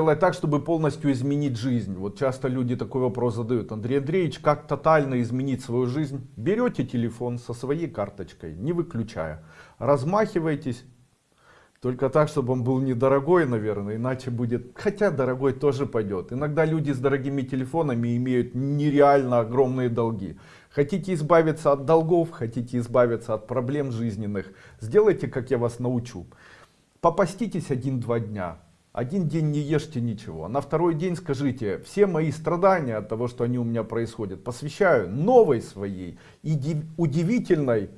Делать так, чтобы полностью изменить жизнь. Вот часто люди такой вопрос задают. Андрей Андреевич, как тотально изменить свою жизнь? Берете телефон со своей карточкой, не выключая. Размахиваетесь. Только так, чтобы он был недорогой, наверное, иначе будет... Хотя дорогой тоже пойдет. Иногда люди с дорогими телефонами имеют нереально огромные долги. Хотите избавиться от долгов, хотите избавиться от проблем жизненных. Сделайте, как я вас научу. Попаститесь один-два дня один день не ешьте ничего. На второй день скажите, все мои страдания от того, что они у меня происходят, посвящаю новой своей, удивительной,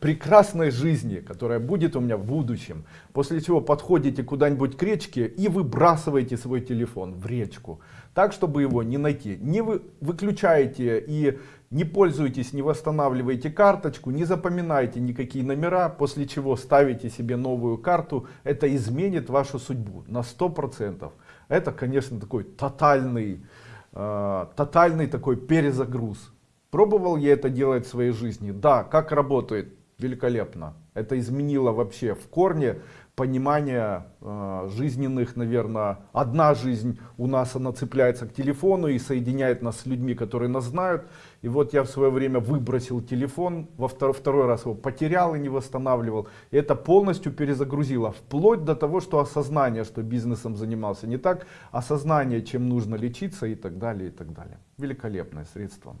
прекрасной жизни, которая будет у меня в будущем. После чего подходите куда-нибудь к речке и выбрасываете свой телефон в речку. Так, чтобы его не найти. Не вы, выключаете и не пользуйтесь, не восстанавливайте карточку, не запоминайте никакие номера, после чего ставите себе новую карту. Это изменит вашу судьбу на 100%. Это, конечно, такой тотальный, э, тотальный такой перезагруз. Пробовал я это делать в своей жизни? Да. Как работает? Великолепно. Это изменило вообще в корне понимание э, жизненных, наверное, одна жизнь у нас, она цепляется к телефону и соединяет нас с людьми, которые нас знают. И вот я в свое время выбросил телефон, во второй, второй раз его потерял и не восстанавливал. И это полностью перезагрузило, вплоть до того, что осознание, что бизнесом занимался не так, осознание, чем нужно лечиться и так далее, и так далее. Великолепное средство.